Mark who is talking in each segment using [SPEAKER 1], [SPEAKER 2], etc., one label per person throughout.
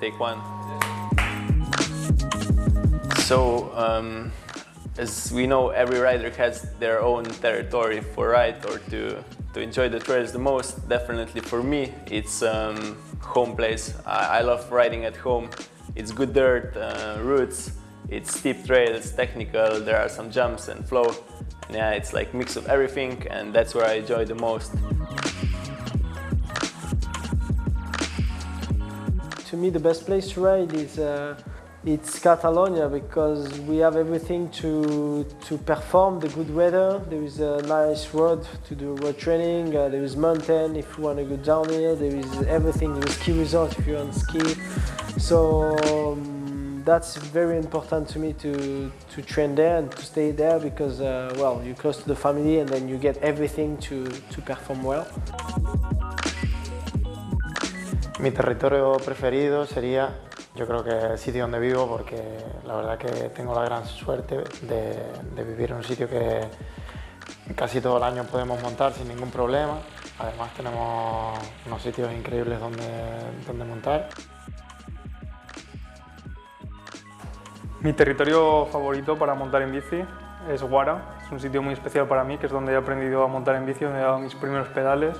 [SPEAKER 1] take one. So, um, as we know, every rider has their own territory for ride or to, to enjoy the trails the most. Definitely for me, it's um, home place. I, I, love riding at home. It's good dirt, uh, routes, it's steep trails, technical, there are some jumps and flow. Yeah, it's like mix of everything and that's where I enjoy the most.
[SPEAKER 2] To me, the best place to ride is uh, it's Catalonia because we have everything to, to perform the good weather. There is a nice road to do road training, uh, there is mountain if you want to go downhill, there is everything, there is ski resort if you want to ski. So um, that's very important to me to, to train there and to stay there because, uh, well, you're close to the family and then you get everything to, to perform well.
[SPEAKER 3] Mi territorio preferido sería Yo creo que el sitio donde vivo porque la verdad que tengo la gran suerte de, vivir en un sitio que casi todo el año podemos montar sin ningún problema. Además tenemos unos sitios increíbles donde, donde montar.
[SPEAKER 4] Mi territorio favorito para montar en bici es Guara. Es un sitio muy especial para mí, que es donde he aprendido a montar en bici, donde he dado mis primeros pedales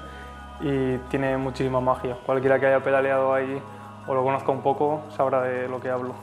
[SPEAKER 4] y tiene muchísima magia. Cualquiera que haya pedaleado ahí o lo conozca un poco sabrá de lo que hablo.